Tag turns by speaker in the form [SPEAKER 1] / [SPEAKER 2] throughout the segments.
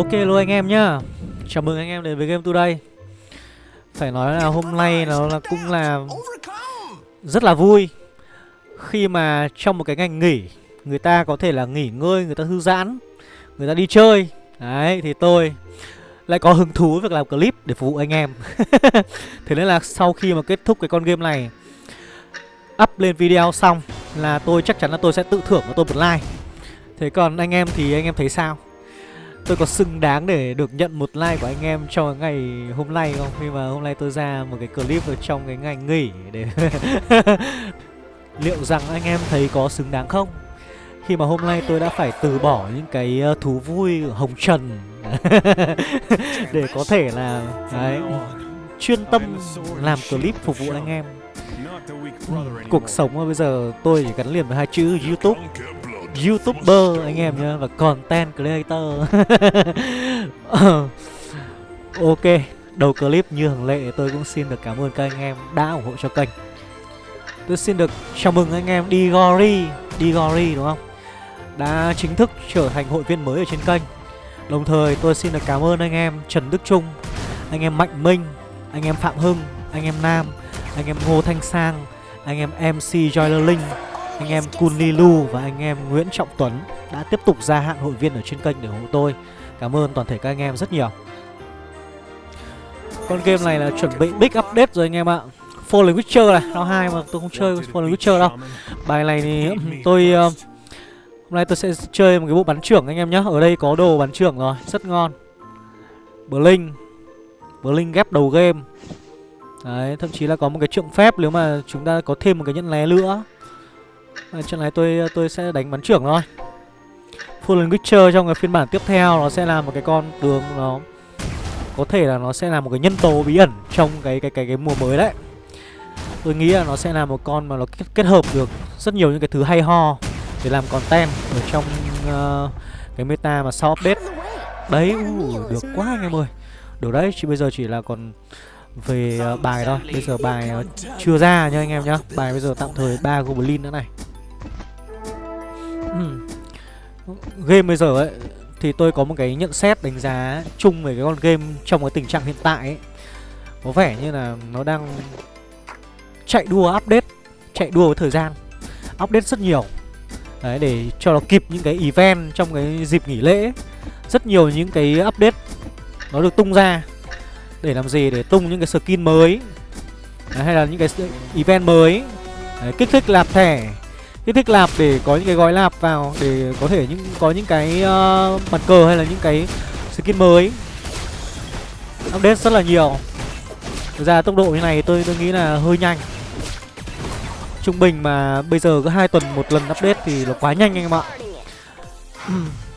[SPEAKER 1] Ok luôn anh em nhá. Chào mừng anh em đến với Game Today. Phải nói là hôm nay nó là cũng là rất là vui. Khi mà trong một cái ngành nghỉ Người ta có thể là nghỉ ngơi, người ta thư giãn Người ta đi chơi. Đấy, thì tôi lại có hứng thú việc làm clip để phục vụ anh em. Thế nên là sau khi mà kết thúc cái con game này Up lên video xong là tôi chắc chắn là tôi sẽ tự thưởng và tôi một like. Thế còn anh em thì anh em thấy sao? Tôi có xứng đáng để được nhận một like của anh em cho ngày hôm nay không? Khi mà hôm nay tôi ra một cái clip ở trong cái ngày nghỉ để Liệu rằng anh em thấy có xứng đáng không? Khi mà hôm nay tôi đã phải từ bỏ những cái ờ, thú vui hồng trần Để có thể là đấy, chuyên tâm làm clip phục vụ anh em Cuộc sống bây giờ tôi chỉ gắn liền với hai chữ YouTube YouTuber anh em nhá và content creator. ok, đầu clip như thường lệ tôi cũng xin được cảm ơn các anh em đã ủng hộ cho kênh. Tôi xin được chào mừng anh em Digori, Digori đúng không? Đã chính thức trở thành hội viên mới ở trên kênh. Đồng thời tôi xin được cảm ơn anh em Trần Đức Trung, anh em Mạnh Minh, anh em Phạm Hưng, anh em Nam, anh em Ngô Thanh Sang, anh em MC Joyler Linh anh em Kunilu và anh em Nguyễn Trọng Tuấn đã tiếp tục gia hạn hội viên ở trên kênh để ủng hộ tôi. Cảm ơn toàn thể các anh em rất nhiều. Con game này là chuẩn bị big update rồi anh em ạ. Fallen Witcher này, nó hai mà tôi không chơi Fallen Witcher đâu. Bài này thì ừ, tôi uh, hôm nay tôi sẽ chơi một cái bộ bắn trưởng anh em nhé. Ở đây có đồ bắn trưởng rồi, rất ngon. Blink. Blink ghép đầu game. Đấy, thậm chí là có một cái trượng phép nếu mà chúng ta có thêm một cái nhẫn lé nữa Ờ, à, trận này tôi ờ, tôi sẽ đánh bắn trưởng thôi Fallen Witcher trong cái phiên bản tiếp theo nó sẽ là một cái con tướng nó có thể là nó sẽ là một cái nhân tố bí ẩn trong cái cái cái cái mùa mới đấy. Tôi nghĩ là nó sẽ là một con mà nó kết, kết hợp được rất nhiều những cái thứ hay ho để làm content ở trong uh, cái meta mà sau update. Đấy, uh, được quá anh em ơi. Được đấy, chỉ bây giờ chỉ là còn về ờ, bài thôi. Bây giờ bài ờ, chưa ra nha anh em nhá. Bài bây giờ tạm thời ba goblin nữa này. Game bây giờ ấy, Thì tôi có một cái nhận xét đánh giá chung về cái con game trong cái tình trạng hiện tại ấy Có vẻ như là nó đang chạy đua update, Chạy đua với thời gian, Update rất nhiều Đấy, để cho nó kịp những cái event trong cái dịp nghỉ lễ Rất nhiều những cái update Nó được tung ra để làm gì? Để tung những cái skin mới. Đấy, Hay là những cái event mới. Đấy, Kích thích lạp thẻ. Kích thích lạp để có những cái gói lạp vào để có thể những có những cái uh, mặt cờ hay là những cái skin mới. Update rất là nhiều. Thực ra tốc độ như này tôi tôi nghĩ là hơi nhanh. Trung bình mà bây giờ có hai tuần một lần update thì là quá nhanh anh em ạ.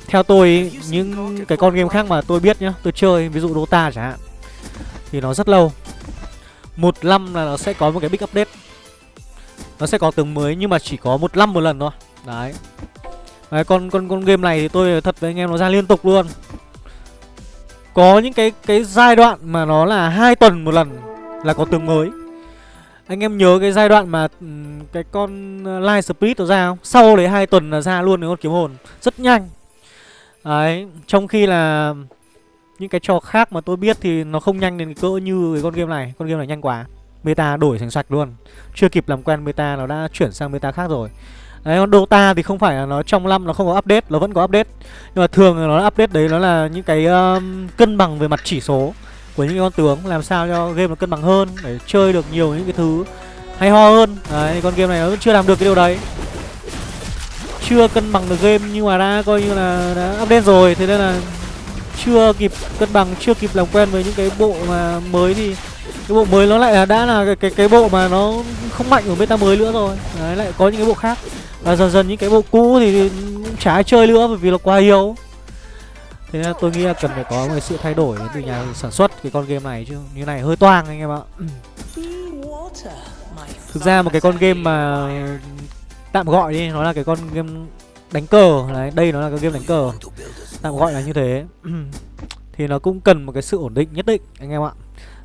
[SPEAKER 1] Theo tôi những cái con game khác mà tôi biết nhá tôi chơi ví dụ Dota chẳng hạn thì nó rất lâu. Một năm là nó sẽ có một cái big update. Nó sẽ có tướng mới nhưng mà chỉ có một năm một lần thôi. Đấy. Đấy con con con game này thì tôi thật với anh em nó ra liên tục luôn. Có những cái cái giai đoạn mà nó là hai tuần một lần là có tướng mới. Anh em nhớ cái giai đoạn mà cái con ờ, Light speed nó ra không? Sau đấy hai tuần là ra luôn cái con kiếm hồn. Rất nhanh. Đấy, trong khi là những cái trò khác mà tôi biết thì nó không nhanh đến cỡ như cái con game này. Con game này nhanh quá. Meta đổi thành sạch luôn. Chưa kịp làm quen meta nó đã chuyển sang meta khác rồi. Đấy còn Dota thì không phải là nó trong năm nó không có update Nó vẫn có update. Nhưng mà thường nó update đấy nó là những cái um, cân bằng về mặt chỉ số Của những con tướng Làm sao cho game nó cân bằng hơn Để chơi được nhiều những cái thứ hay ho hơn. Đấy con game này nó vẫn chưa làm được cái điều đấy. Chưa cân bằng được game nhưng mà đã coi như là đã update rồi Thế nên là chưa kịp cân bằng, chưa kịp làm quen với những cái bộ mà mới thì cái bộ mới nó lại là đã là cái, cái cái bộ mà nó không mạnh ở meta mới nữa rồi. Đấy lại có những cái bộ khác. Và dần dần những cái bộ cũ thì cũng chả ai chơi nữa bởi vì nó quá yếu. Thế nên tôi nghĩ là cần phải có một sự thay đổi từ nhà sản xuất cái con game này chứ. Như này hơi toang anh em ạ. Thực ra một cái con game mà tạm gọi đi nó là cái con game đánh cờ. Đấy đây nó là cái game đánh cờ tạm gọi là như thế. Thì nó cũng cần một cái sự ổn định nhất định anh em ạ.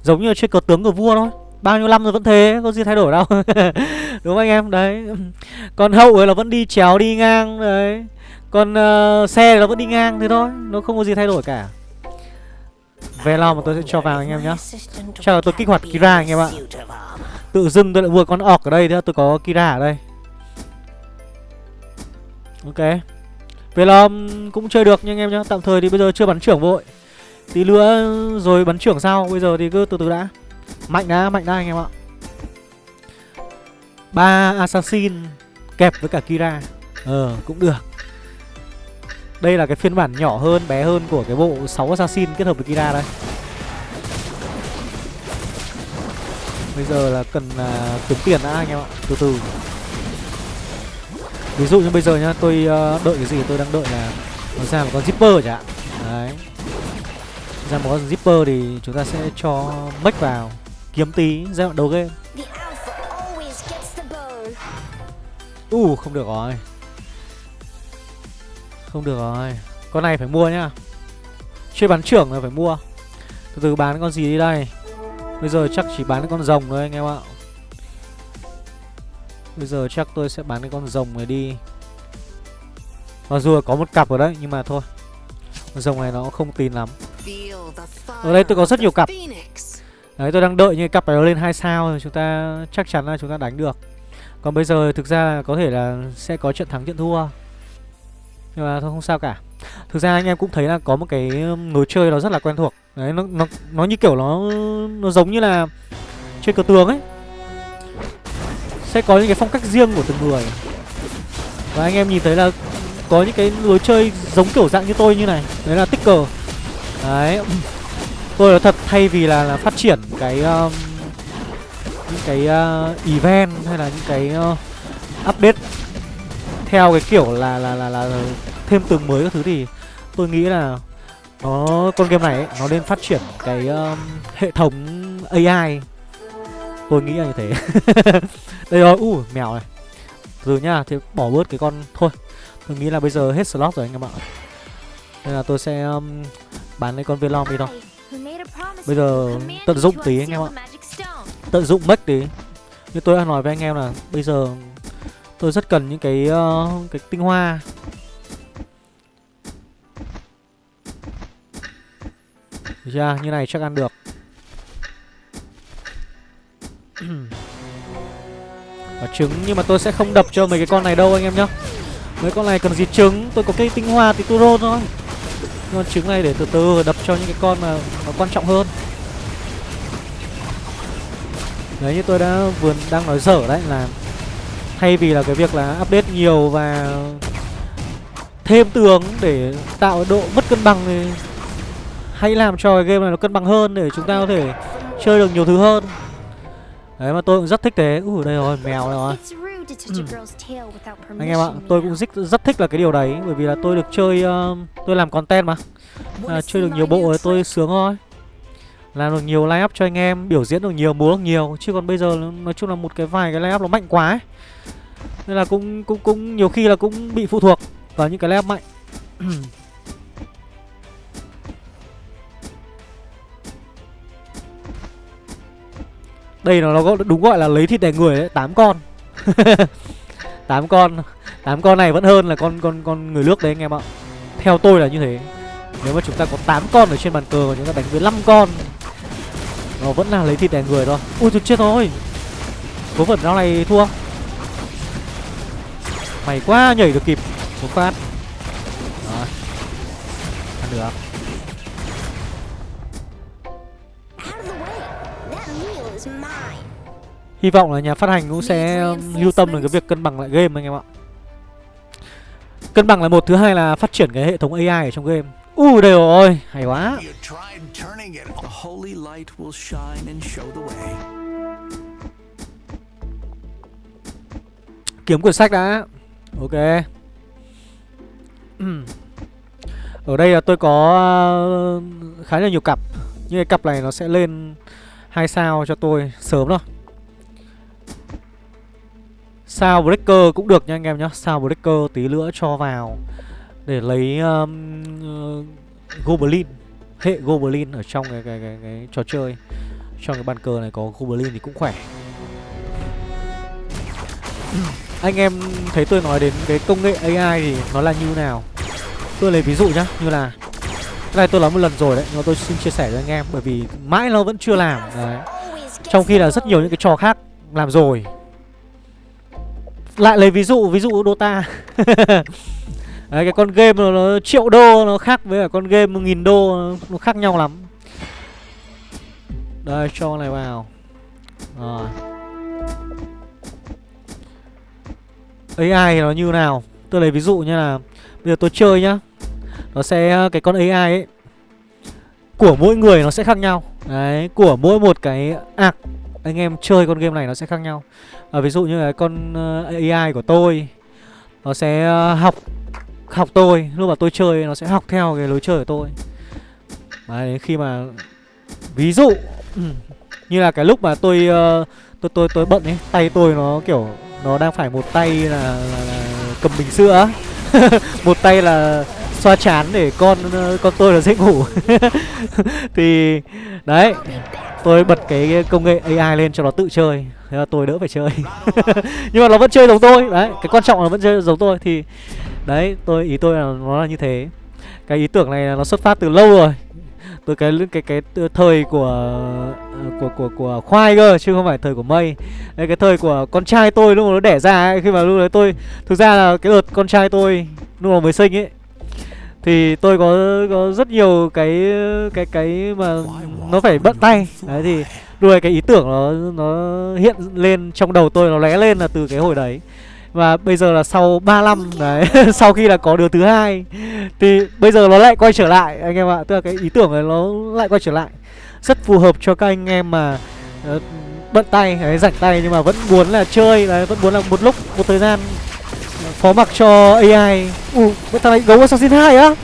[SPEAKER 1] Giống như chơi cờ tướng của vua thôi. Bao nhiêu năm rồi vẫn thế, có gì thay đổi đâu. Đúng không anh em, đấy. Còn hậu ấy là vẫn đi chéo đi ngang Đấy. Còn uh, ờ, xe nó vẫn đi ngang thế thôi Nó không có gì thay đổi cả. Về lo mà tôi sẽ cho vào anh em nhá. Chờ tôi kích hoạt Kira anh em ạ. Tự dưng tôi lại vừa con ọc ở đây nữa Tôi có Kira ở đây. Ok. Về là cũng chơi được nha anh em nhá Tạm thời thì bây giờ chưa bắn trưởng vội. Tí nữa rồi bắn trưởng sau Bây giờ thì cứ từ từ đã. Mạnh đã, mạnh đã anh em ạ. Ba assassin kẹp với cả Kira. Ờ, cũng được. Đây là cái phiên bản nhỏ hơn, bé hơn của cái bộ 6 assassin kết hợp với Kira đây. Bây giờ là cần uh, kiếm tiền đã anh em ạ Từ từ. Ví dụ như bây giờ nhá, tôi uh, đợi cái gì tôi đang đợi là Nó ra một con zipper chẳng hạn. Đấy. Ra một con zipper thì chúng ta sẽ cho mech vào Kiếm tí giai đoạn đầu game. U uh, không được rồi. Không được rồi. Con này phải mua nhá. Chơi bắn trưởng là phải mua. Từ từ bán con gì đi đây. Bây giờ chắc chỉ bán con rồng thôi anh em ạ Bây giờ chắc tôi sẽ bán cái con rồng này đi. Mặc dù là có một cặp ở đấy Nhưng mà thôi. Con rồng này nó không tin lắm. Ở đây tôi có rất nhiều cặp. Đấy tôi đang đợi như cặp này nó lên hai sao rồi Chúng ta chắc chắn là chúng ta đánh được. Còn bây giờ thực ra có thể là sẽ có trận thắng trận thua. Nhưng mà thôi không sao cả. Thực ra anh em cũng thấy là có một cái um, lối chơi nó rất là quen thuộc. Đấy nó, nó, nó như kiểu nó nó giống như là chơi cờ tường ấy. Sẽ có những cái phong cách riêng của từng người. Và anh em nhìn thấy là có những cái lối chơi giống kiểu dạng như tôi như này Đấy là tích cờ Đấy. Tôi là thật thay vì là, là phát triển cái um, những cái uh, event hay là những cái uh, update theo cái kiểu là là là là thêm tường mới các thứ thì tôi nghĩ là nó con game này ấy, nó nên phát triển cái um, hệ thống AI tôi nghĩ là như thế. Đây rồi u uh, mèo này. Từ nhá thì bỏ bớt cái con thôi. Tôi nghĩ là bây giờ hết slot rồi anh em ạ. Nên là tôi sẽ um, bán lấy con Velom đi thôi. Bây giờ tận dụng tí anh em ạ. Tận dụng mất tí. Như tôi đã nói với anh em là bây giờ tôi rất cần những cái uh, cái tinh hoa. Được chưa như này chắc ăn được và trứng, nhưng mà tôi sẽ không đập cho mấy cái con này đâu, anh em nhá. Mấy con này cần gì trứng? Tôi có cái tinh hoa thì tôi rôn thôi. Con trứng này để từ từ đập cho những cái con mà nó quan trọng hơn. Đấy, như tôi đã vừa đang nói dở đấy, là Thay vì là cái việc là update nhiều và thêm tường để tạo độ mất cân bằng thì hãy làm cho cái game này nó cân bằng hơn để chúng ta có thể chơi được nhiều thứ hơn. Đấy mà tôi cũng rất thích thế. Ui đây rồi mèo này rồi. Anh em ạ tôi cũng rất, rất thích là cái điều đấy Bởi vì là tôi được chơi uh, Tôi làm content mà. À, Chơi được nhiều bộ thì tôi sướng thôi. Làm được nhiều line up cho anh em biểu diễn được nhiều múa được nhiều. Chứ còn bây giờ nói chung là một cái vài cái line up nó mạnh quá ấy. nên là cũng cũng cũng nhiều khi là cũng bị phụ thuộc vào những cái line up mạnh đây nó nó đúng gọi là lấy thịt đè người đấy tám con. Tám con tám con này vẫn hơn là con con con người nước đấy anh em ạ. Theo tôi là như thế. Nếu mà chúng ta có 8 con ở trên bàn cờ và chúng ta đánh với 5 con, nó vẫn là lấy thịt đè người thôi. Ui, tôi chết rồi. Cố vẩn rau này thua. Mày quá nhảy được kịp. Một phát. Ăn được. Hy vọng là nhà phát hành cũng sẽ lưu tâm đến cái việc cân bằng lại game anh em ạ. Cân bằng là một thứ hai là phát triển cái hệ thống AI ở trong game. U đây rồi hay quá. Kiếm quyển sách đã. Ok. Ở đây là tôi có ờ, khá là nhiều cặp. Nhưng cái cặp này nó sẽ lên hai sao cho tôi sớm thôi sao breaker cũng được nha anh em nhá. Sao breaker tí nữa cho vào để lấy um, uh, goblin hệ goblin ở trong cái, cái, cái, cái trò chơi. Trong cái bàn cờ này có goblin thì cũng khỏe. Anh em thấy tôi nói đến cái công nghệ AI thì nó là như nào? Tôi lấy ví dụ nhá như là Cái này tôi nói một lần rồi đấy Nhưng mà tôi xin chia sẻ với anh em Bởi vì mãi nó vẫn chưa làm đấy. Trong khi là rất nhiều những cái trò khác làm rồi. Lại lấy ví dụ Ví dụ Dota. Đấy cái con game nó, nó triệu đô Nó khác với cả con game một nghìn đô Nó khác nhau lắm. Đây cho này vào. Rồi. AI nó như nào? Tôi lấy ví dụ như là Bây giờ tôi chơi nhá. Nó sẽ cái con AI ấy Của mỗi người nó sẽ khác nhau. Đấy Của mỗi một cái ạc anh em chơi con game này nó sẽ khác nhau. À, Ví dụ như là con ờ, AI của tôi Nó sẽ ờ, học Học tôi. Lúc mà tôi chơi nó sẽ học theo cái lối chơi của tôi. Đấy khi mà Ví dụ Như là cái lúc mà tôi uh, Tôi tôi tôi bận ấy Tay tôi nó kiểu Nó đang phải một tay là, là, là cầm bình sữa. Một tay là xoa chán để con con tôi là dễ ngủ. Thì Đấy. Tôi bật cái công nghệ AI lên cho nó tự chơi. Thế là tôi đỡ phải chơi. Nhưng mà nó vẫn chơi giống tôi. Đấy Cái quan trọng là vẫn chơi giống tôi. Thì Đấy tôi ý tôi là nó là như thế. Cái ý tưởng này nó xuất phát từ lâu rồi. Từ cái cái cái thời của của của của khoai cơ chứ không phải thời của mây. Đấy, cái thời của con trai tôi lúc mà nó đẻ ra ấy, khi mà lúc đấy tôi thực ra là cái đợt con trai tôi lúc mà mới sinh ấy thì tôi có có rất nhiều cái cái cái mà nó phải bận tay. Đấy thì đuôi cái ý tưởng nó nó hiện lên trong đầu tôi nó lóe lên là từ cái hồi đấy. Và bây giờ là sau 3 năm đấy Sau khi là có đứa thứ hai Thì bây giờ nó lại quay trở lại anh em ạ. Tức là cái ý tưởng này nó lại quay trở lại. Rất phù hợp cho các anh em mà uh, Bận tay, đấy, rảnh tay Nhưng mà vẫn muốn là chơi đấy, Vẫn muốn là một lúc, một thời gian. Phó mặc cho AI Ủa, uh, thằng này gấu Assassin 2 á?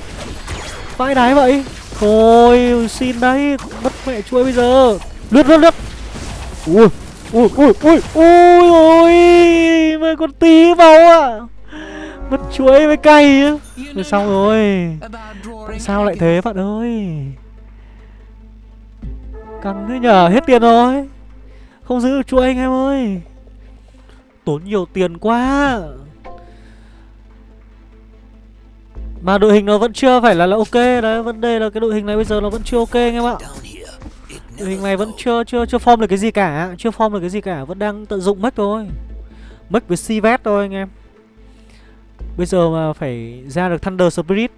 [SPEAKER 1] Vãi đái vậy. Thôi, xin đấy Mất mẹ chuối bây giờ. Lướt, lướt, lướt. Ui, ui ui ui ui ui mà con tí vào à mất chuối với cay á. Rồi xong rồi? Tại sao lại thế bạn ơi? Căng thế nhờ hết tiền rồi. Không giữ được chuối anh em ơi. Tốn nhiều tiền quá. Mà đội hình nó vẫn chưa phải là là ok đấy vấn đề là cái đội hình này bây giờ nó vẫn chưa ok anh em ạ Đội hình này vẫn chưa chưa chưa form được cái gì cả, chưa form được cái gì cả, vẫn đang tận dụng mất thôi. Mất với Sivet thôi anh em. Bây giờ mà phải ra được Thunder Spirit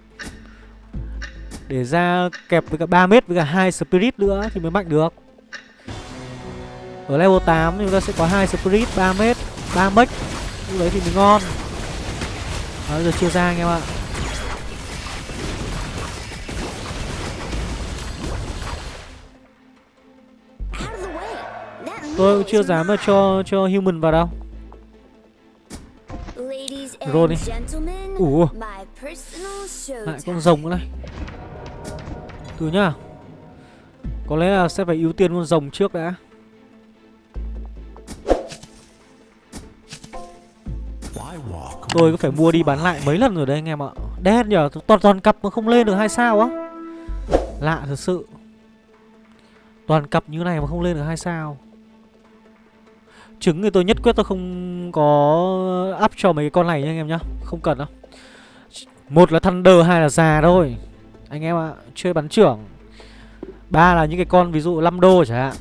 [SPEAKER 1] để ra kẹp với cả 3 mét với cả hai Spirit nữa thì mới mạnh được. Ở level 8 chúng ta sẽ có hai Spirit 3 mét, 3 mech. Lúc đấy thì mới ngon. Đó, giờ chia ra anh em ạ. Tôi cũng chưa dám mà cho cho human vào đâu. Roll đi. Ủa? Lại con rồng nữa này. Từ nhá. Có lẽ là sẽ phải ưu tiên con rồng trước đã. Tôi có phải mua đi bán lại mấy lần rồi đấy anh em ạ. Đen nhờ Toàn toàn cặp mà không lên được hai sao á. Lạ thật sự. Toàn cặp như này mà không lên được hai sao Trứng thì tôi nhất quyết tôi không có up cho mấy cái con này nha anh em nhá. Không cần đâu. Một là Thunder, hai là già thôi. Anh em ạ, à, chơi bắn trưởng. Ba là những cái con ví dụ 5 đô chẳng hạn.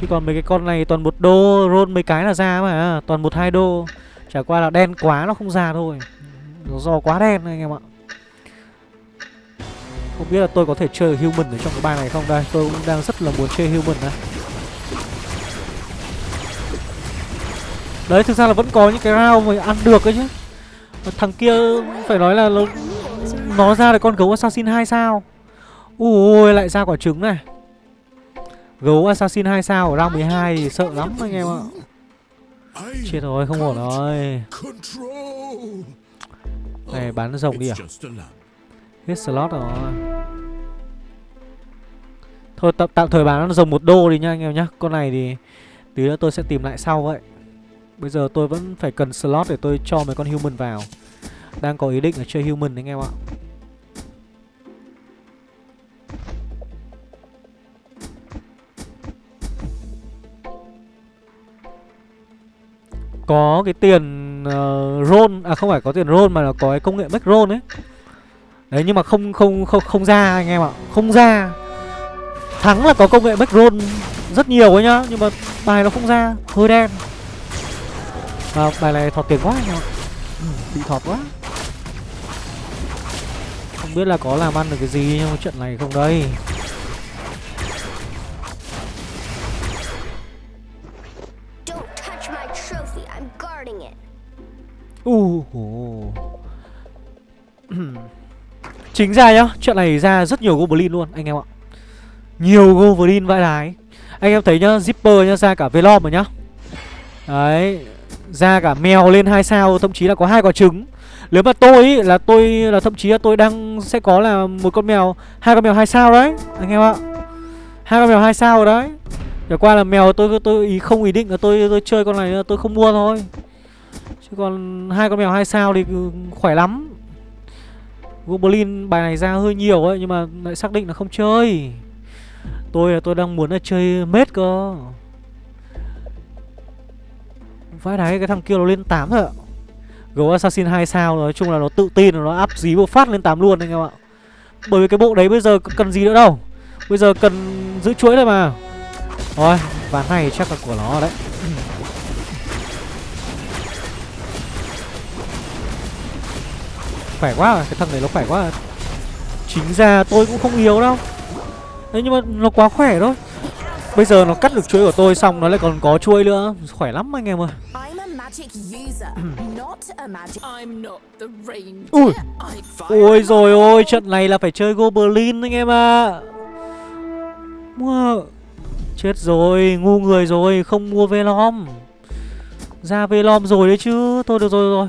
[SPEAKER 1] Chứ còn mấy cái con này toàn một đô Roll mấy cái là ra mà à, Toàn một hai đô. Chả qua là đen quá nó không ra thôi. Nó do quá đen anh em ạ. Không biết là tôi có thể chơi human ở trong cái bài này không? Đây tôi cũng đang rất là muốn chơi human này Đấy thực ra là vẫn có những cái round mà ăn được ấy chứ. Thằng kia phải nói là nó, nó ra được con gấu assassin 2 sao? Ui lại ra quả trứng này. Gấu assassin 2 sao ở round 12 thì sợ lắm anh em ạ. Chết rồi không ổn rồi. Này bán rồng đi à? Hết slot rồi. Thôi tạm, tạm thời bán rồng một đô đi nha anh em nhá. Con này thì Tí nữa tôi sẽ tìm lại sau vậy. Bây giờ tôi vẫn phải cần slot để tôi cho mấy con human vào. Đang có ý định là chơi human anh em ạ. Có cái tiền ờ, uh, roll À không phải có tiền roll mà là có cái công nghệ make roll ấy. Đấy nhưng mà không không không không ra anh em ạ. Không ra. Thắng là có công nghệ backroll rất nhiều ấy nhá Nhưng mà bài nó không ra. Hơi đen. Và bài này thọt tiền quá anh em ạ. Ừ, Bị thọt quá. Không biết là có làm ăn được cái gì trong trận này không đây. Uh, uh. Chính ra nhá, trận này ra rất nhiều Goblin luôn anh em ạ. Nhiều Goblin vãi đái. Anh em thấy nhá, Zipper nhá, ra cả Velom rồi nhá. Đấy ra cả mèo lên hai sao, thậm chí là có hai quả trứng. Nếu mà tôi ý, là tôi là thậm chí là tôi đang sẽ có là một con mèo hai con mèo hai sao đấy Anh em ạ. Hai con mèo hai sao rồi đấy. Trở qua là mèo tôi tôi ý không ý định là tôi tôi chơi con này tôi không mua thôi. Chứ còn hai con mèo hai sao thì ừ, khỏe lắm. Goblin bài này ra hơi nhiều ấy Nhưng mà lại xác định là không chơi. Tôi là tôi đang muốn là chơi mết cơ. Vãi đáy cái thằng kia nó lên 8 rồi ạ. Gấu Assassin 2 sao, nói chung là nó tự tin nó áp dí một phát lên 8 luôn anh em ạ. Bởi vì cái bộ đấy bây giờ cần gì nữa đâu. Bây giờ cần giữ chuỗi thôi mà. Rồi ván này chắc là của nó đấy. Khỏe quá Cái thằng này nó khỏe quá Chính ra tôi cũng không yếu đâu. Đấy nhưng mà nó quá khỏe thôi. Bây giờ nó cắt được chuỗi của tôi xong Nó lại còn có chuỗi nữa. Khỏe lắm anh em ơi. Ui. Ôi rồi ôi Trận này là phải chơi Goblin anh em ạ. À. Mua. Chết rồi Ngu người rồi Không mua Velom. Ra Velom rồi đấy chứ. Thôi được rồi rồi.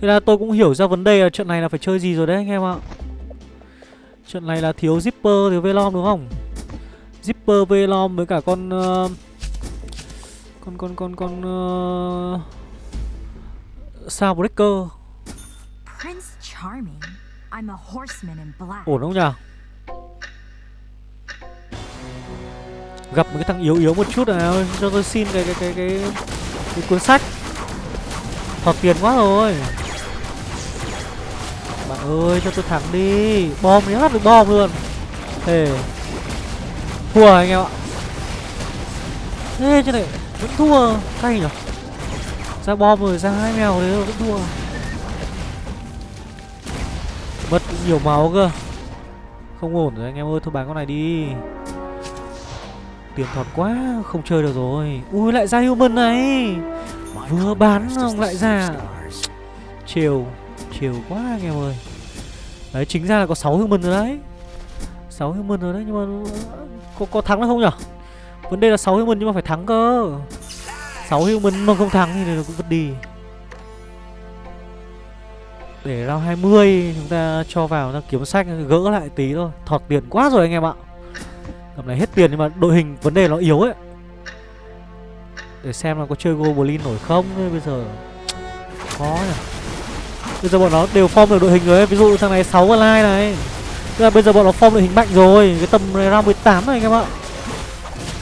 [SPEAKER 1] Thế là tôi cũng hiểu ra vấn đề là trận này là phải chơi gì rồi đấy anh em ạ. Trận này là thiếu Zipper, thiếu Velom đúng không Zipper, Velom với cả con uh, Con, con, con, con uh, Sao Breaker. Ổn không nhỉ? Gặp một cái thằng yếu yếu một chút nào Cho tôi xin cái cái cái cái, cái cuốn sách. Thọt tiền quá rồi. Bạn ơi cho tôi thắng đi. Bom nhá được bom luôn. Thề Thua anh em ạ. Thế chứ này Vẫn thua, Cay nhở Ra bom rồi, ra hai mèo đấy vẫn thua. Mất nhiều máu cơ. Không ổn rồi anh em ơi, Thôi bán con này đi. Tiền thọt quá, Không chơi được rồi. Ui, lại ra human này. Vừa bán xong lại ra. Chiều chiều quá anh em ơi. Đấy, chính ra là có 6 human rồi đấy. 6 human rồi đấy, nhưng mà có, có thắng được không nhở? Vấn đề là 6 human nhưng mà phải thắng cơ. 6 human mà không thắng thì nó cũng vứt đi. Để round 20 chúng ta cho vào ta kiếm sách gỡ lại tí thôi. Thọt tiền quá rồi anh em ạ. Cầm này hết tiền nhưng mà đội hình vấn đề nó yếu ấy. Để xem là có chơi Goblin nổi không bây giờ Khó nhỉ Bây giờ bọn nó đều form được đội hình rồi ấy. Ví dụ thằng này 6 online này. Tức là bây giờ bọn nó form đội hình mạnh rồi Cái tầm này ra 18 này anh em ạ.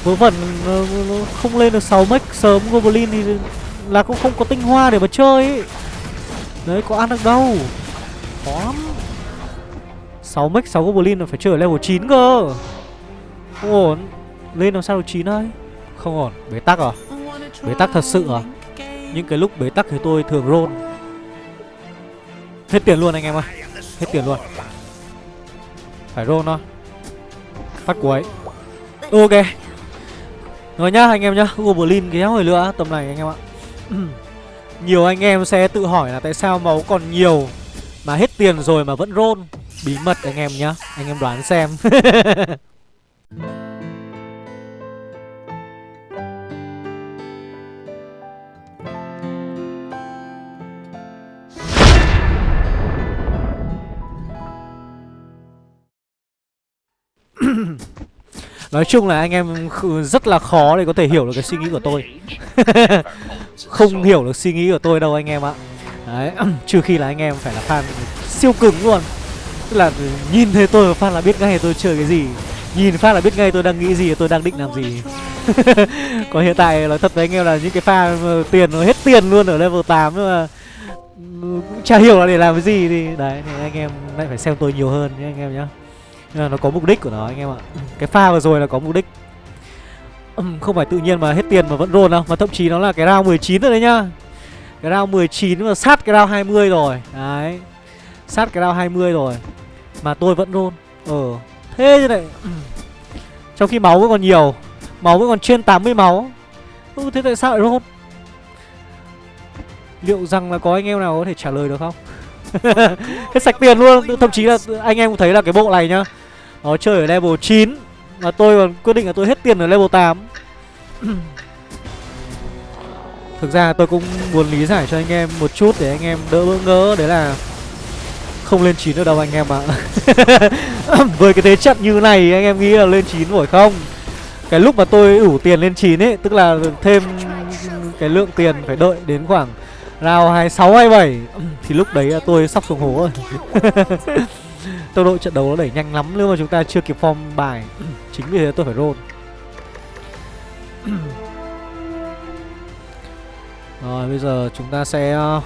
[SPEAKER 1] Vớ vẩn nó, nó không lên được 6 mech sớm Goblin thì là cũng không có tinh hoa để mà chơi ấy. Đấy có ăn được đâu. Khó lắm. 6 mech 6 Goblin là phải chơi ở level 9 cơ. Không ổn. Lên làm sao được 9 đây? Không ổn. Bế tắc à? Bế tắc thật sự à? Những cái lúc bế tắc thì tôi thường roll. Hết tiền luôn anh em ơi. Hết tiền luôn. Phải roll thôi Phát cuối Ok. Rồi nhá, anh em nhá. Goblin kéo hồi nữa tầm này anh em ạ. Nhiều anh em sẽ tự hỏi là tại sao máu còn nhiều Mà hết tiền rồi mà vẫn roll. Bí mật anh em nhá. Anh em đoán xem. Nói chung là anh em rất là khó để có thể hiểu được cái suy nghĩ của tôi. Không hiểu được suy nghĩ của tôi đâu anh em ạ. Đấy, trừ khi là anh em phải là fan siêu cứng luôn. Tức là nhìn thấy tôi và fan là biết ngay tôi chơi cái gì. Nhìn phát là biết ngay tôi đang nghĩ gì tôi đang định làm gì. Còn hiện tại nói thật với anh em là những cái pha tiền nó hết tiền luôn ở level 8 nhưng mà ừ, cũng chả hiểu là để làm cái gì thì đấy thì anh em lại phải xem tôi nhiều hơn nhé anh em nhé. Nên là nó có mục đích của nó anh em ạ. Cái pha vừa rồi là có mục đích. Không phải tự nhiên mà hết tiền mà vẫn roll đâu mà thậm chí nó là cái round 19 rồi đấy nhá. Cái round 19 mà sát cái round 20 rồi. Đấy. Sát cái round 20 rồi. Mà tôi vẫn roll. Ờ. Thế như này trong khi máu vẫn còn nhiều. Máu vẫn còn trên 80 máu. Ừ, thế tại sao lại roll? Liệu rằng là có anh em nào có thể trả lời được không? Hết sạch tiền luôn. Thậm chí là anh em cũng thấy là cái bộ này nhá nó chơi ở level 9 mà tôi còn quyết định là tôi hết tiền ở level 8 Thực ra tôi cũng muốn lý giải cho anh em một chút để anh em đỡ bỡ ngỡ Đấy là không lên 9 được đâu anh em ạ. À. Với cái thế trận như này anh em nghĩ là lên 9 nổi không? Cái lúc mà tôi đủ tiền lên 9 ấy Tức là thêm cái lượng tiền phải đợi đến khoảng round 26, 27 Thì lúc đấy tôi sắp xuống hố rồi. Tốc độ trận đấu nó đẩy nhanh lắm, nếu mà chúng ta chưa kịp form bài, Chính vì thế tôi phải roll. Rồi, bây giờ chúng ta sẽ ờ,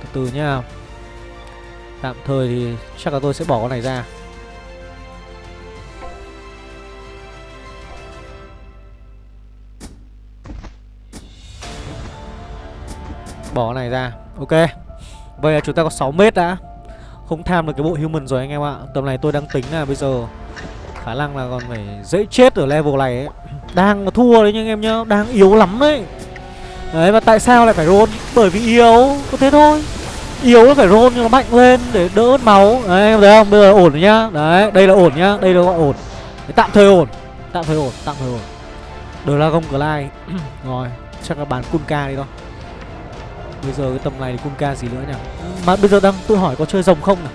[SPEAKER 1] Từ từ nhá. Tạm thời thì chắc là tôi sẽ bỏ con này ra. Bỏ này ra, Ok. Vậy là chúng ta có 6 mét đã. Không tham được cái bộ human rồi anh em ạ. Tầm này tôi đang tính là bây giờ Khả năng là còn phải dễ chết ở level này ấy. Đang mà thua đấy nha anh em nhá. Đang yếu lắm đấy. Đấy và tại sao lại phải roll? Bởi vì yếu. Có thế thôi. Yếu nó phải roll cho nó mạnh lên để đỡ mất máu. Đấy em thấy không? Bây giờ ổn rồi nhá. Đấy đây là ổn nhá. Đây là gọi ổn. Đấy, Tạm thời ổn. Tạm thời ổn Tạm thời ổn. Dragon Glide Rồi Chắc là bán Kunka đi thôi. Bây giờ cái tầm này thì Kunka gì nữa nhỉ? Mà bây giờ đang tôi hỏi có chơi rồng không nào?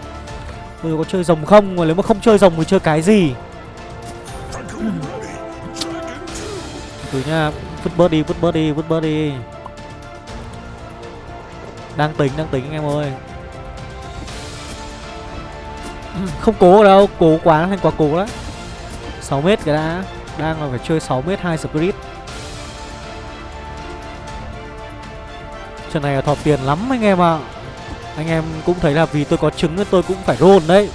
[SPEAKER 1] Bây giờ có chơi rồng không? Mà nếu mà không chơi rồng thì chơi cái gì? Từ nha Vứt bớt đi, vứt bớt đi, vứt bớt đi. Đang tính, đang tính anh em ơi. Không cố đâu, cố quá thành quá cố đó 6 mét cái đã. Đang là phải chơi 6 mét 2 spirit Trận này là thọt tiền lắm anh em ạ. À. Anh em cũng thấy là vì tôi có trứng nên tôi cũng phải roll đấy.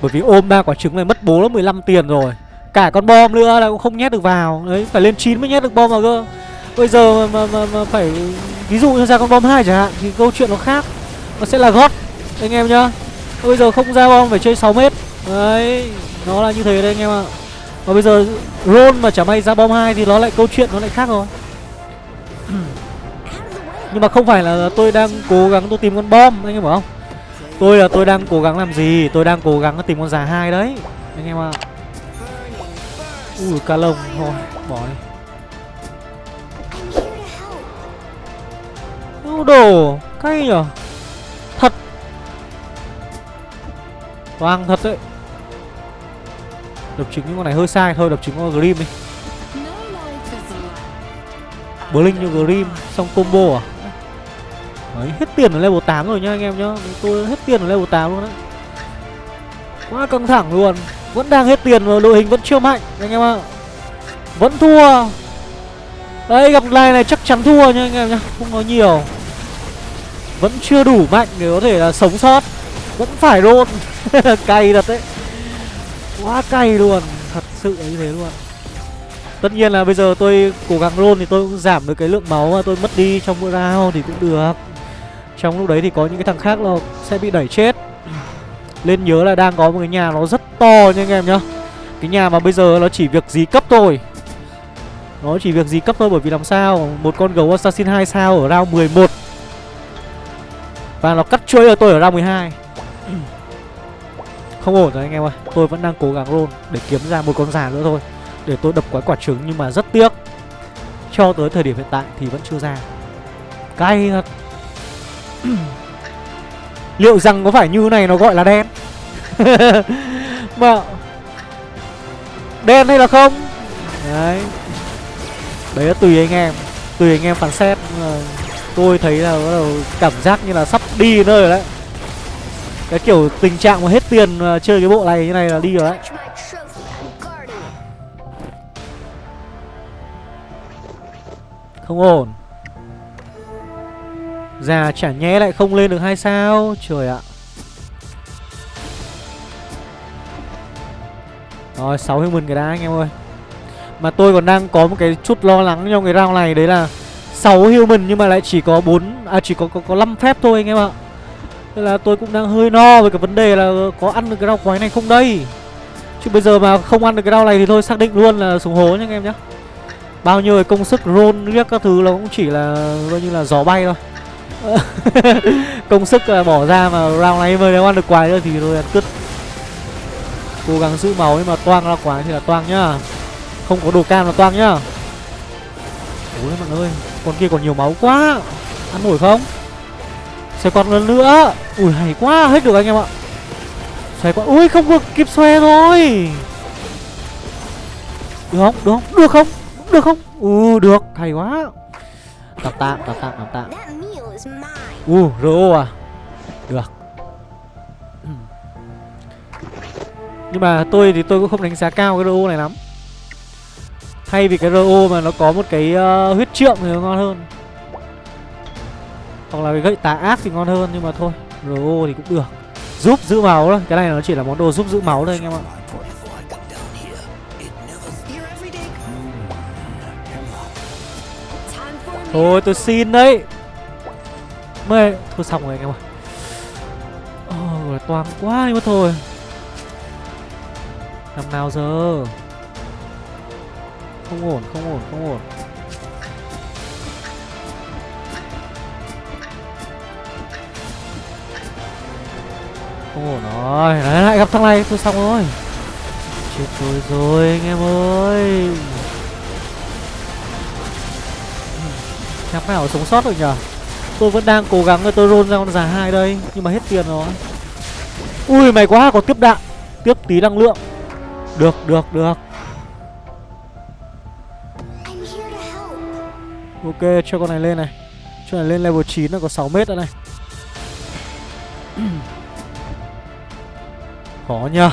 [SPEAKER 1] Bởi vì ôm ba quả trứng này mất bố nó 15 tiền rồi. Cả con bom nữa là cũng không nhét được vào. Đấy, phải lên 9 mới nhét được bom vào cơ. Bây giờ mà, mà, mà, phải Ví dụ như ra con bom 2 chẳng hạn Thì câu chuyện nó khác. Nó sẽ là gót Anh em nhá. Bây giờ không ra bom phải chơi 6 mét. Đấy Nó là như thế đấy anh em ạ. Và bây giờ roll mà chả may ra bom 2 Thì nó lại câu chuyện nó lại khác rồi. Nhưng mà không phải là tôi đang cố gắng tôi tìm con bom, Anh em bảo không? Tôi là tôi đang cố gắng làm gì? Tôi đang cố gắng tìm con già hai đấy, Anh em ạ. Ui ca lông, thôi, bỏ đi. Đâu đồ, cay nhở? Thật. Toang thật đấy. Đập trứng những con này hơi sai, thôi, Đập trứng con Grim đi. Blink như Grim, Xong combo à? Đấy, hết tiền ở level 8 rồi nha anh em nhá. Tôi hết tiền ở level 8 luôn đấy Quá căng thẳng luôn. Vẫn đang hết tiền mà đội hình vẫn chưa mạnh, anh em ạ. Vẫn thua. Đây, gặp lại này chắc chắn thua nha anh em nhá. Không có nhiều. Vẫn chưa đủ mạnh để có thể là sống sót. Vẫn phải roll. Cay thật đấy. Quá cay luôn. Thật sự như thế luôn. Tất nhiên là bây giờ tôi cố gắng roll thì tôi cũng giảm được cái lượng máu mà tôi mất đi trong mỗi round thì cũng được. Trong lúc đấy thì có những cái thằng khác là sẽ bị đẩy chết. Lên nhớ là đang có một cái nhà nó rất to nha anh em nhá. Cái nhà mà bây giờ nó chỉ việc gì cấp thôi. Nó chỉ việc gì cấp thôi bởi vì làm sao? Một con gấu assassin 2 sao ở round 11 Và nó cắt chuối ở tôi ở round 12 Không ổn rồi anh em ơi Tôi vẫn đang cố gắng roll để kiếm ra một con già nữa thôi. Để tôi đập quái quả trứng nhưng mà rất tiếc. Cho tới thời điểm hiện tại thì vẫn chưa ra. Cay thật. Liệu rằng có phải như này nó gọi là đen? Mà Đen hay là không? Đấy. Đấy là tùy anh em. Tùy anh em phán xét. Tôi thấy là bắt đầu cảm giác như là sắp đi nơi rồi đấy. Cái kiểu tình trạng mà hết tiền à, chơi cái bộ này như này là đi rồi đấy. Không ổn. Già chả nhẽ lại không lên được hai sao? Trời ạ. Rồi 6 human cái đã anh em ơi. Mà tôi còn đang có một cái chút lo lắng trong cái round này Đấy là 6 human nhưng mà lại chỉ có 4 À chỉ có có, có 5 phép thôi anh em ạ. Nên là tôi cũng đang hơi no về cái vấn đề là có ăn được cái rau quái này không đây? Chứ bây giờ mà không ăn được cái rau này thì thôi xác định luôn là xuống hố nha anh em nhé Bao nhiêu công sức roll riết các thứ nó cũng chỉ là coi như là gió bay thôi. Công sức à, bỏ ra mà round này mới nếu ăn được quái nữa thì thôi ăn cứt. Cố gắng giữ máu nhưng mà toang ra quái thì là toang nhá. Không có đồ cam là toang nhá. Ôi bạn ơi, Con kia còn nhiều máu quá. Ăn nổi không? Xoay con lần nữa. Ui, hay quá, hết được anh em ạ. Xoay con Ui, không được kịp xoay rồi Được không? Được không? Được không? Được không? Ừ được. Hay quá. Tạm tạm tạm tạm tạm. U uh, RO à? Được. Nhưng mà tôi thì tôi cũng không đánh giá cao cái RO này lắm. Thay vì cái RO mà nó có một cái uh, huyết trượng thì nó ngon hơn. Hoặc là cái gậy tà ác thì ngon hơn Nhưng mà thôi RO thì cũng được. Giúp giữ máu thôi. Cái này nó chỉ là món đồ giúp giữ máu thôi anh em ạ. Thôi tôi xin đấy Mê. Thôi xong rồi anh em ơi. Ôi oh, toàn quá nhưng mà thôi. Làm nào giờ? Không ổn không ổn không ổn. Không ổn rồi. Đấy lại gặp thằng này. Tôi xong rồi. Chết tôi rồi anh em ơi. Nhắm nào sống sót được nhở Tôi vẫn đang cố gắng tôi roll ra con già hai đây, Nhưng mà hết tiền rồi. Ui, mày quá có tiếp đạn, Tiếp tí năng lượng. Được được được. Ok, cho con này lên này. Cho này lên level 9 là có 6 mét nữa này. Khó nhờ.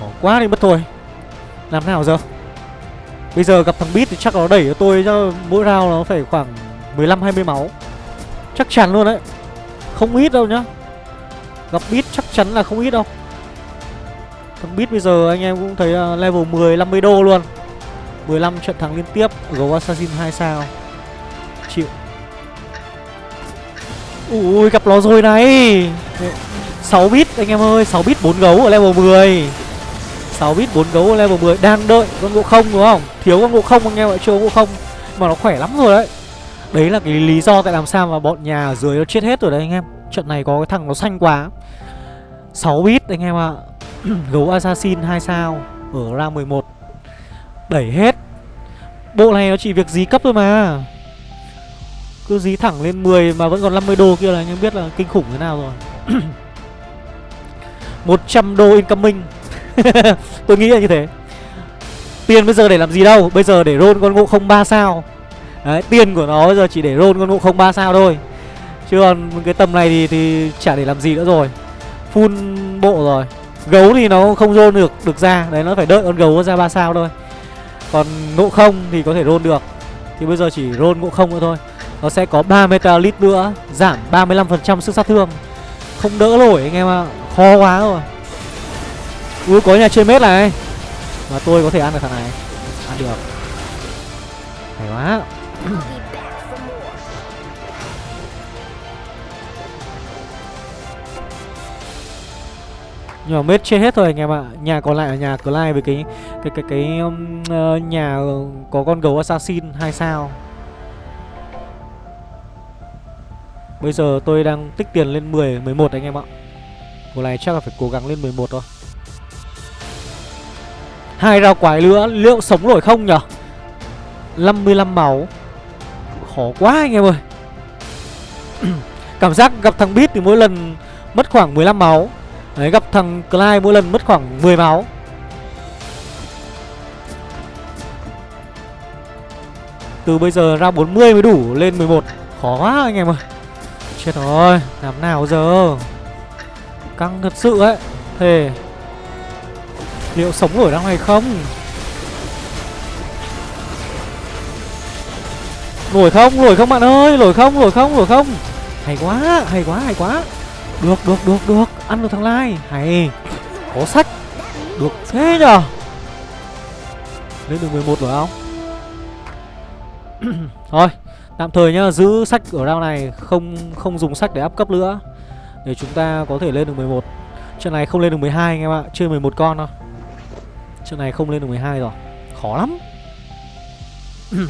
[SPEAKER 1] Khó quá đi mất thôi. Làm nào giờ? Bây giờ gặp thằng Beat thì chắc nó đẩy cho tôi cho mỗi round nó phải khoảng 15-20 máu. Chắc chắn luôn đấy. Không ít đâu nhá. Gặp Beat chắc chắn là không ít đâu. Thằng Beat bây giờ anh em cũng thấy à, level 10 50 đô luôn. 15 trận thắng liên tiếp, Gấu Assassin 2 sao. Chịu. Ui, gặp nó rồi này. 6 bit anh em ơi 6 bit 4 gấu ở level 10 6 bit 4 gấu, level 10 Đang đợi con ngộ không, đúng không? Thiếu con ngộ không anh em ạ, chưa ngộ không. Mà nó khỏe lắm rồi đấy. Đấy là cái lý do tại làm sao mà bọn nhà ở dưới nó chết hết rồi đấy anh em. Trận này có cái thằng nó xanh quá. 6 bit anh em ạ. Gấu Assassin 2 sao, Ở ra 11 Đẩy hết. Bộ này nó chỉ việc dí cấp thôi mà. Cứ dí thẳng lên 10 mà vẫn còn 50 đô kia là anh em biết là kinh khủng thế nào rồi. 100 đô incoming. Tôi nghĩ là như thế. Tiền bây giờ để làm gì đâu Bây giờ để roll con ngộ không ba sao. Đấy, tiền của nó bây giờ chỉ để roll con ngộ không ba sao thôi. Chứ còn cái tầm này thì, thì chả để làm gì nữa rồi. Full bộ rồi. Gấu thì nó không roll được được ra. Đấy nó phải đợi con gấu ra ba sao thôi. Còn ngộ không thì có thể roll được. Thì bây giờ chỉ roll ngộ không nữa thôi. Nó sẽ có 3 metalit nữa Giảm 35% sức sát thương. Không đỡ nổi anh em ạ. À. Khó quá rồi. Ui có nhà chơi mết này. Mà tôi có thể ăn được thằng này. Ăn được. Hay quá. Nhưng mà mết chết hết rồi anh em ạ. Nhà còn lại là nhà Clive với cái cái cái cái um, uh, nhà có con gấu assassin hai sao. Bây giờ tôi đang tích tiền lên 10, 11 anh em ạ. Cuộc này chắc là phải cố gắng lên 11 thôi hai rau quái nữa Liệu sống nổi không nhở? 55 máu. Khó quá anh em ơi. Cảm giác gặp thằng Beat thì mỗi lần mất khoảng 15 máu. Đấy, gặp thằng Clyde mỗi lần mất khoảng 10 máu. Từ bây giờ ra 40 mới đủ lên 11 Khó quá anh em ơi. Chết rồi, Làm nào giờ? Căng thật sự ấy. Thề. Liệu sống nổi ra ngoài không? Nổi không? Nổi không bạn ơi? Nổi không? Nổi không? Nổi không? Hay quá, hay quá, hay quá Được, được, được, được Ăn được thằng Lai Hay Có sách Được thế nhờ Lên được 11 rồi không? Thôi Tạm thời nhá, giữ sách ở round này Không không dùng sách để áp cấp nữa Để chúng ta có thể lên được 11 Trận này không lên được 12 anh em ạ Chơi 11 con thôi Trận này không lên được 12 rồi. Khó lắm.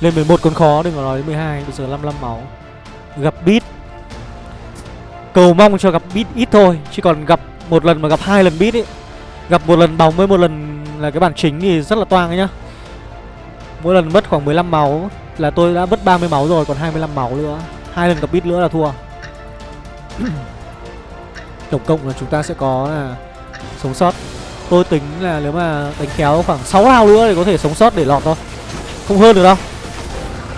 [SPEAKER 1] Lên 11 còn khó, Đừng có nói đến 12 Bây giờ 55 máu. Gặp beat. Cầu mong cho gặp beat ít thôi, Chứ còn gặp một lần mà gặp hai lần beat ấy, Gặp một lần bóng với một lần là cái bản chính thì rất là toang ấy nhá. Mỗi lần mất khoảng 15 máu, Là tôi đã mất 30 máu rồi, Còn 25 máu nữa. Hai lần gặp beat nữa là thua. Tổng cộng là chúng ta sẽ có là Sống sót. Tôi tính là nếu mà đánh kéo khoảng 6 round nữa Thì có thể sống sót để lọt thôi. Không hơn được đâu.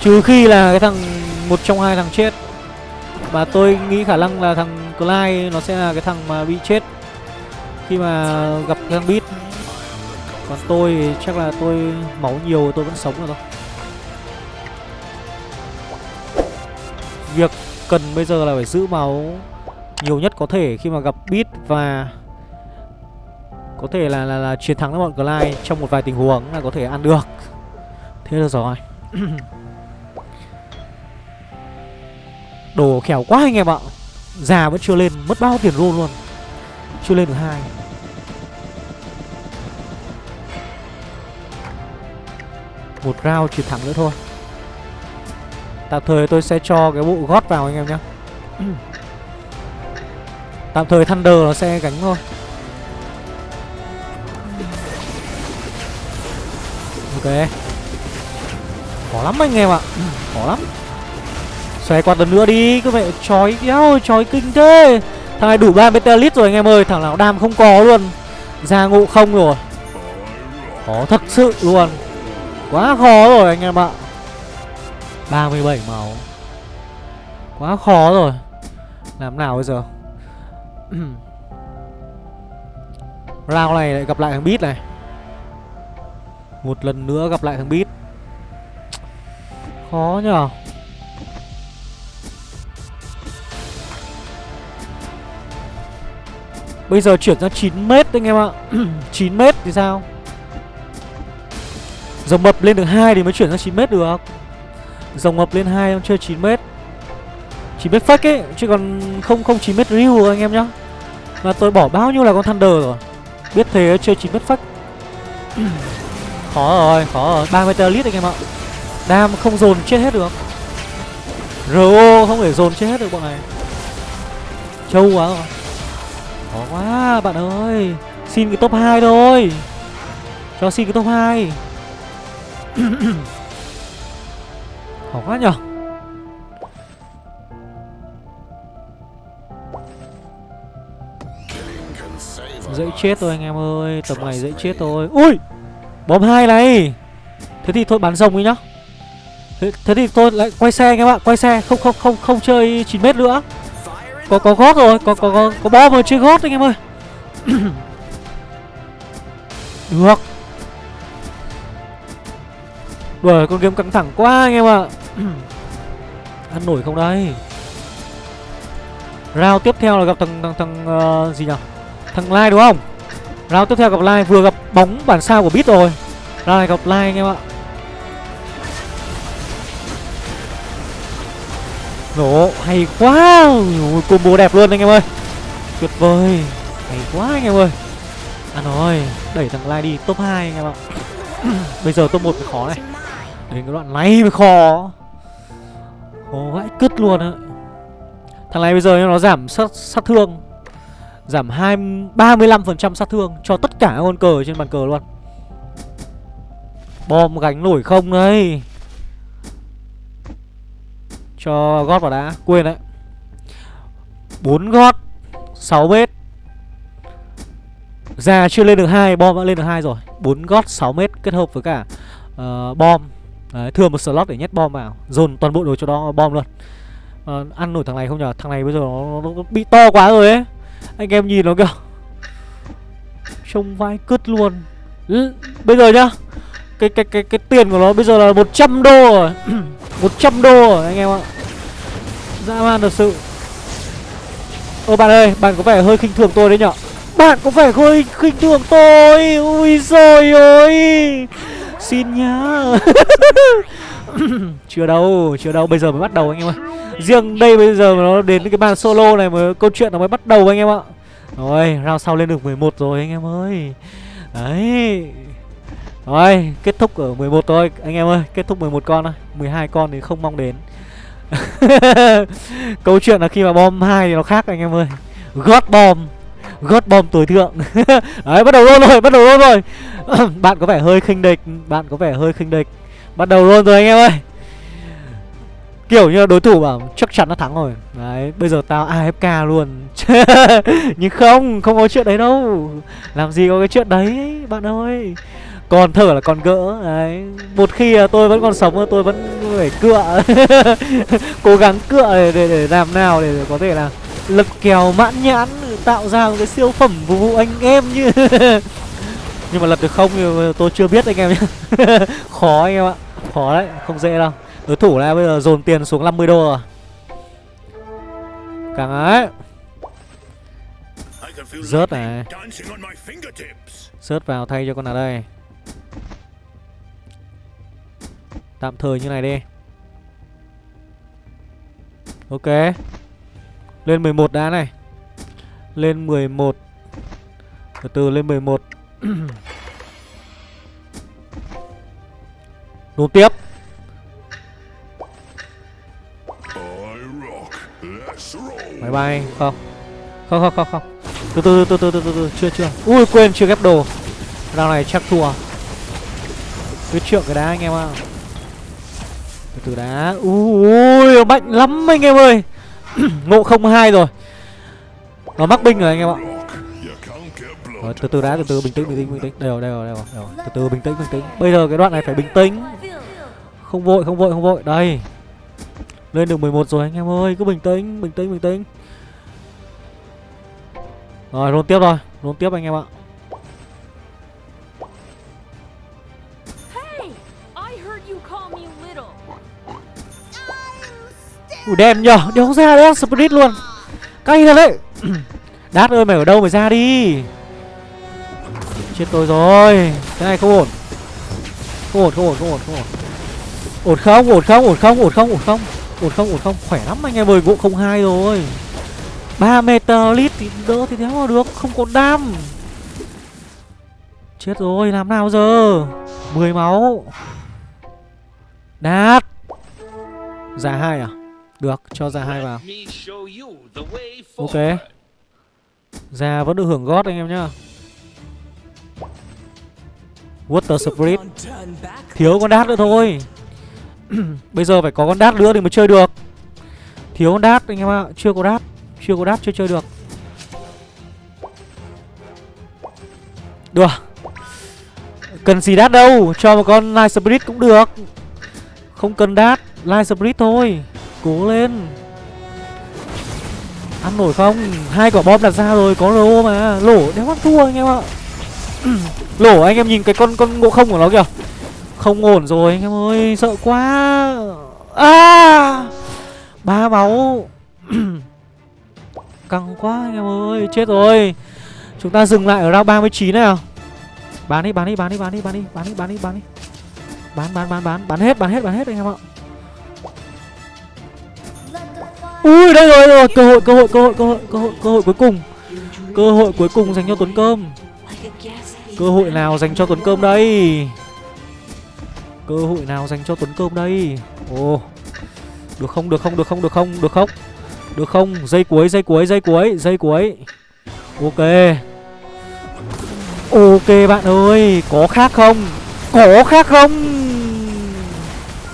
[SPEAKER 1] Trừ khi là cái thằng, một trong hai thằng chết. Và tôi nghĩ khả năng là thằng Clyde Nó sẽ là cái thằng mà bị chết Khi mà gặp cái thằng Beat. Còn tôi thì chắc là tôi máu nhiều tôi vẫn sống được thôi. Việc cần bây giờ là phải giữ máu nhiều nhất có thể khi mà gặp Beat và có thể là là, là chiến thắng bọn Clyde trong một vài tình huống là có thể ăn được. Thế là rồi. Đồ khéo quá anh em ạ. Già vẫn chưa lên, mất bao tiền roll luôn. Chưa lên được hai. Một round chiến thắng nữa thôi. Tạm thời tôi sẽ cho cái bộ gót vào anh em nhé Tạm thời Thunder nó sẽ gánh thôi Ok. Khó lắm anh em ạ. Ừ, khó lắm. Xoay qua lần nữa đi, Cứ mẹ chói kéo, chói kinh thế. Thằng này đủ 3 metalit rồi anh em ơi, Thằng nào đam không có luôn. Ra ngộ không rồi. Khó thật sự luôn. Quá khó rồi anh em ạ. 37 máu. Quá khó rồi. Làm nào bây giờ? Round này lại gặp lại thằng Beat này. Một lần nữa gặp lại thằng Beat. Khó nhở Bây giờ chuyển ra 9m anh em ạ. 9m thì sao? Dòng mập lên được 2 thì mới chuyển ra 9m được. Dòng mập lên 2 em chơi 9m 9m fake ấy, Chứ còn không không 9m real anh em nhá. Mà tôi bỏ bao nhiêu là con Thunder rồi? Biết thế, chơi 9m fake Khó rồi, khó rồi. 3 meter lít anh em ạ. Đam không dồn chết hết được. RO không thể dồn chết hết được bọn này. Trâu quá rồi. Khó quá bạn ơi. Xin cái top 2 thôi. Cho xin cái top 2 Khó quá nhở. Dễ chết thôi anh em ơi. Tầm này dễ chết thôi. Ui! Bom hai này. Thế thì thôi bắn rồng đi nhá. Thế, thế thì tôi lại quay xe anh em ạ Quay xe không không không không chơi 9m nữa. Có có gót rồi Có có có, có bom rồi chơi gót anh em ơi. Được. Đuổi con game căng thẳng quá anh em ạ. Ăn nổi không đây? Round tiếp theo là gặp thằng thằng, thằng uh, gì nhỉ Thằng Lai đúng không? Round tiếp theo gặp Lai vừa gặp bóng bản sao của bit rồi. Round gặp Lai anh em ạ. Nổ hay quá. Ui, Combo đẹp luôn anh em ơi. Tuyệt vời. Hay quá anh em ơi. À rồi Đẩy thằng Lai đi top 2 anh em ạ. Bây giờ top 1 mới khó này. Đến cái đoạn này mới khó. Khó vãi cứt luôn á. Thằng này bây giờ nó giảm sát, sát thương. Giảm 20, 35% sát thương cho tất cả các con cờ trên bàn cờ luôn. Bom gánh nổi không đấy Cho gót vào đã, quên đấy. 4 gót, 6 mét. Già chưa lên được hai bom đã lên được hai rồi. 4 gót 6 mét kết hợp với cả uh, bom. Đấy, thừa một slot để nhét bom vào, dồn toàn bộ đồ cho đó bom luôn. Uh, ăn nổi thằng này không nhờ? Thằng này bây giờ nó, nó bị to quá rồi ấy. Anh em nhìn nó kìa. Trông vai cứt luôn. Ừ, Bây giờ nhá. Cái cái cái cái tiền của nó bây giờ là 100 đô rồi. 100 đô rồi anh em ạ. Dã man thật sự. Ô bạn ơi, bạn có vẻ hơi khinh thường tôi đấy nhở? Bạn có vẻ hơi khinh thường tôi. Ui rồi ôi Xin nhá. Chưa đâu, chưa đâu, bây giờ mới bắt đầu anh em ơi Riêng đây bây giờ mà nó đến cái bàn solo này mà câu chuyện nó mới bắt đầu anh em ạ. Rồi, round sau lên được 11 rồi anh em ơi. Đấy. Rồi, kết thúc ở 11 thôi. Anh em ơi Kết thúc 11 con thôi 12 con thì không mong đến. Câu chuyện là khi mà bom hai thì nó khác anh em ơi. Gót bom Gót bom tối thượng. Đấy bắt đầu luôn rồi bắt đầu luôn rồi. Bạn có vẻ hơi khinh địch Bạn có vẻ hơi khinh địch. Bắt đầu luôn rồi anh em ơi. Kiểu như đối thủ bảo chắc chắn nó thắng rồi. Đấy bây giờ tao AFK luôn. Nhưng không Không có chuyện đấy đâu. Làm gì có cái chuyện đấy bạn ơi. Còn thở là còn gỡ đấy. Một khi tôi vẫn còn sống tôi vẫn phải cựa. Cố gắng cựa để, để, để làm nào để, có thể là lực kèo mãn nhãn tạo ra một cái siêu phẩm phục vụ anh em như nhưng mà lật được không thì tôi chưa biết anh em nhé khó anh em ạ. Khó đấy, không dễ đâu. Đối thủ này bây giờ dồn tiền xuống 50 đô rồi. Càng ấy. Rớt này. Rớt vào thay cho con nào đây? Tạm thời như này đi. Ok. Lên 11 đã này. Lên 11 Từ từ, lên 11 Đốn tiếp. Máy bay không. Không không không không. Từ từ từ từ từ từ, từ. chưa chưa. Ui quên chưa ghép đồ. Round này chắc thua. Biết trượng cái đá anh em ạ. Từ từ đá. Ui mạnh lắm anh em ơi. Ngộ không hai rồi. Nó mắc binh rồi anh em ạ rồi, từ từ đã từ từ bình tĩnh bình tĩnh bình tĩnh. Đều rồi đều rồi, đều. Từ từ bình tĩnh bình tĩnh. Bây giờ cái đoạn này phải bình tĩnh. Không vội không vội không vội. Đây. Lên được 11 rồi anh em ơi. Cứ bình tĩnh bình tĩnh bình tĩnh. Rồi luôn tiếp rồi. Luôn tiếp anh em ạ. Ủa đen nhở Đéo ra đấy Spirit luôn. Cay thật đấy. Đát ơi mày ở đâu mày ra đi Chết tôi rồi. Cái này không ổn. Không ổn không ổn không ổn không ổn. Ổn không ổn không ổn không ổn không ổn không Ổn không ổn không. Khỏe lắm anh em ơi Gỗ không hai rồi. 3 lít thì đỡ thì thế mà được Không có đam. Chết rồi làm nào giờ? 10 máu. Đạt, Giả hai à? Được, cho ra hai vào. Ok. Già vẫn được hưởng gót anh em nhá. Water Spirit. Thiếu con đát nữa thôi. Bây giờ phải có con đát nữa thì mới chơi được. Thiếu con đát, anh em ạ. Chưa có đát. Chưa có đát, chưa chơi được. Được Cần gì đát đâu. Cho một con Light Spirit cũng được. Không cần đát. Light Spirit thôi. Cố lên. Ăn nổi không? Hai quả bom đặt ra rồi, Có lô mà. Lỗ đéo ăn thua, anh em ạ. Lỗ anh em nhìn cái con con ngộ không của nó kìa. Không ổn rồi anh em ơi Sợ quá. À! Ba máu. Căng quá anh em ơi Chết rồi. Chúng ta dừng lại ở round 39 này à Bán đi bán đi bán đi bán đi bán đi bán đi bán đi bán đi. Bán bán bán bán bán hết bán hết bán hết anh em ạ. Ui đây rồi, rồi. Cơ hội cơ hội cơ hội cơ hội cơ hội cơ hội cuối cùng. Cơ hội cuối cùng dành cho tuấn cơm cơ hội nào dành cho tuấn cơm đây? Cơ hội nào dành cho tuấn cơm đây? Ồ. Được không được không được không được không được không? Được không? Dây cuối dây cuối dây cuối dây cuối. Ok. Ok bạn ơi, có khác không? Có khác không?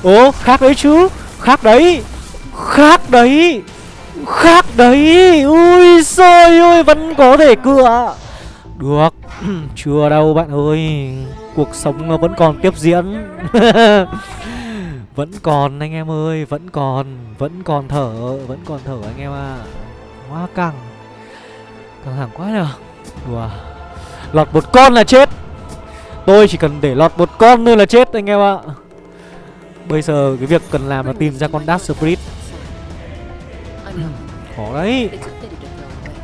[SPEAKER 1] Ố khác đấy chứ. Khác đấy. Khác đấy. Khác đấy. Ui xôi ơi, Vẫn có thể cựa. Được. Chưa đâu bạn ơi, Cuộc sống nó vẫn còn tiếp diễn. Vẫn còn anh em ơi, Vẫn còn Vẫn còn thở, Vẫn còn thở anh em à Quá căng Căng thẳng quá nhờ. Đùa. Lọt một con là chết. Tôi chỉ cần để lọt một con nữa là chết anh em ạ. Bây giờ cái việc cần làm là tìm ra con Dark Spirit. Khó đấy.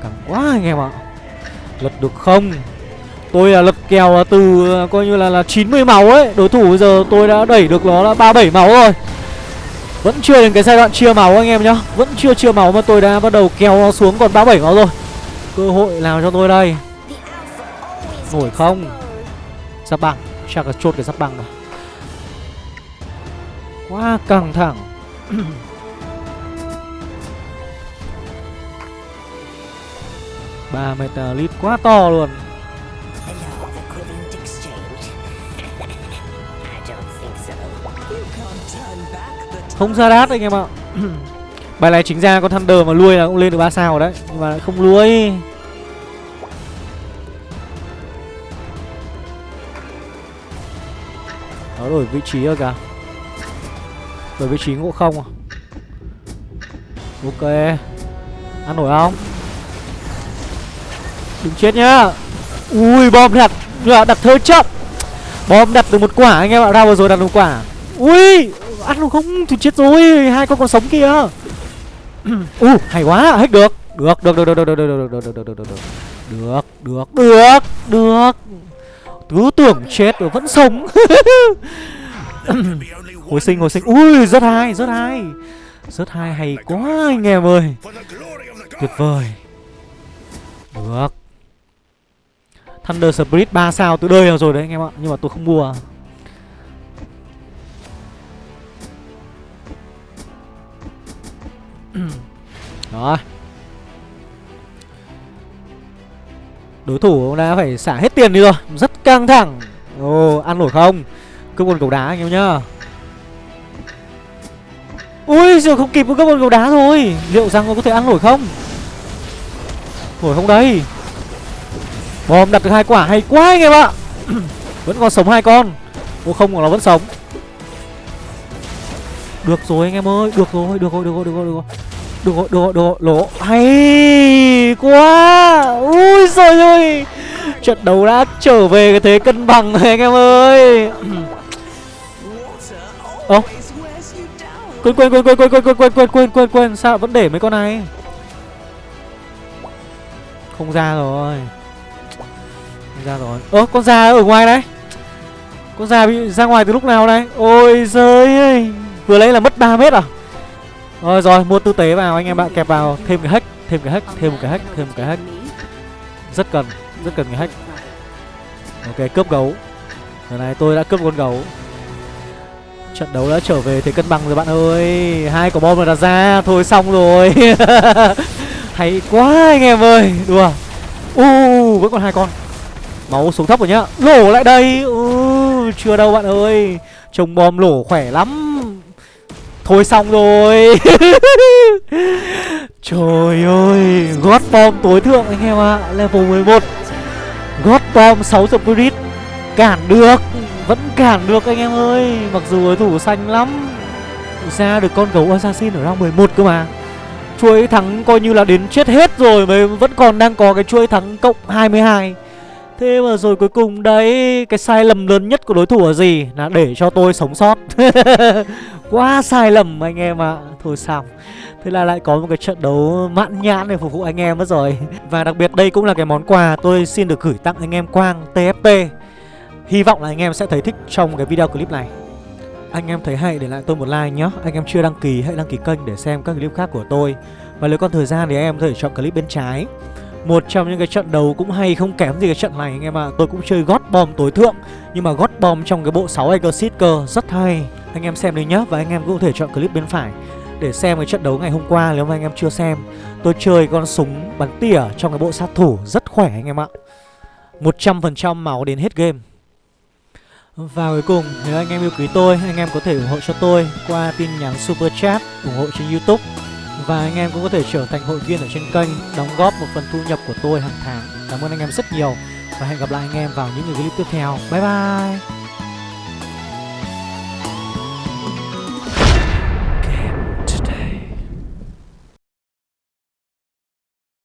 [SPEAKER 1] Căng quá anh em ạ. Lật được không? Tôi là lực kèo à, từ à, coi như là là 90 máu ấy. Đối thủ bây giờ tôi đã đẩy được nó là 37 máu rồi. Vẫn chưa đến cái giai đoạn chia máu anh em nhá. Vẫn chưa chia máu mà tôi đã bắt đầu kéo nó xuống còn 37 máu rồi. Cơ hội nào cho tôi đây? Nổi không? Giáp băng. Chắc là chốt cái giáp băng rồi. Quá căng thẳng. Ba metalit à, quá to luôn. Không ra đát anh em ạ. Bài này chính ra con Thunder mà lui là cũng lên được 3 sao rồi đấy, Nhưng mà không lui. Nó đổi vị trí rồi kìa. Đổi vị trí ngộ không à? Ok. Ăn nổi không? Đừng chết nhá. Ui, bom đặt Đặt thơ chậm. Bom đặt được một quả anh em ạ. Ra vừa rồi đặt được một quả. Ui! Ăn luôn không thì chết rồi Hai con còn sống kia U hay quá hết được Được được được được được được được được được được được được được được được được được cứ tưởng chết rồi vẫn sống hồi sinh hồi sinh ui rất hay rất hay rất hay hay quá anh em ơi tuyệt vời được Thunder Spirit 3 sao tôi đời rồi đấy anh em ạ Nhưng mà tôi không mua Đó. Đối thủ đã phải xả hết tiền đi rồi. Rất căng thẳng. Ồ, ăn nổi không? Cướp con cầu đá anh em nhá. Ui, giờ không kịp cướp con cầu đá rồi. Liệu rằng có thể ăn nổi không? Nổi không đây? Bom đặt được hai quả hay quá anh em ạ. Vẫn còn sống hai con. Ô không còn nó vẫn sống. Được rồi anh em ơi Được rồi, được rồi, được rồi, được rồi, được rồi được rồi, được rồi, được rồi, lỗ Hay quá Ui rồi ơi Trận đấu đã trở về cái thế cân bằng rồi anh em ơi Ơ Quên quên quên quên quên quên quên quên quên quên quên quên Sao vẫn để mấy con này Không ra rồi Không ra rồi Ơ con già ở ngoài đấy Con già bị ra ngoài từ lúc nào đây Ôi giời ơi Vừa lấy là mất 3 mét à rồi rồi, mua tư tế vào anh em bạn kẹp vào thêm cái hack, thêm cái hack, thêm một cái hack, thêm một cái hack. Rất cần, rất cần cái hack. Ok, cướp gấu. Lần này tôi đã cướp con gấu. Trận đấu đã trở về thế cân bằng rồi bạn ơi. Hai quả bom là đặt ra, thôi xong rồi. Hay quá anh em ơi. Đùa. U uh, vẫn còn hai con. Máu xuống thấp rồi nhá. Lổ lại đây. Uh, chưa đâu bạn ơi. Trồng bom lổ khỏe lắm Thôi xong rồi. Trời ơi God Bomb tối thượng anh em ạ à. Level 11 God Bomb 6 Spirit Cản được Vẫn cản được anh em ơi. Mặc dù đối thủ xanh lắm Ra được con gấu assassin ở round 11 cơ mà. Chuỗi thắng coi như là đến chết hết rồi Mà vẫn còn đang có cái chuỗi thắng cộng 22 Thế mà rồi cuối cùng đấy, Cái sai lầm lớn nhất của đối thủ là gì? Là để cho tôi sống sót. Quá sai lầm anh em ạ. À. Thôi xong Thế là lại có một cái trận đấu mãn nhãn để phục vụ anh em mất rồi. Và đặc biệt đây cũng là cái món quà tôi xin được gửi tặng anh em Quang TFP Hy vọng là anh em sẽ thấy thích trong cái video clip này. Anh em thấy hay để lại tôi một like nhé Anh em chưa đăng ký, hãy đăng ký kênh để xem các clip khác của tôi. Và nếu còn thời gian thì anh em có thể chọn clip bên trái một trong những cái trận đấu cũng hay không kém gì cái trận này anh em ạ. À. Tôi cũng chơi gót bom tối thượng Nhưng mà gót bom trong cái bộ 6 Exit cơ Rất hay. Anh em xem đi nhá Và anh em cũng có thể chọn clip bên phải Để xem cái trận đấu ngày hôm qua nếu mà anh em chưa xem. Tôi chơi con súng bắn tỉa trong cái bộ sát thủ Rất khỏe anh em ạ. 100% máu đến hết game. Và cuối cùng, nếu anh em yêu quý tôi, anh em có thể ủng hộ cho tôi qua tin nhắn Super Chat, ủng hộ trên Youtube và anh em cũng có thể trở thành hội viên ở trên kênh, Đóng góp một phần thu nhập của tôi hàng tháng. Cảm ơn anh em rất nhiều Và hẹn gặp lại anh em vào những clip tiếp theo. Bye bye!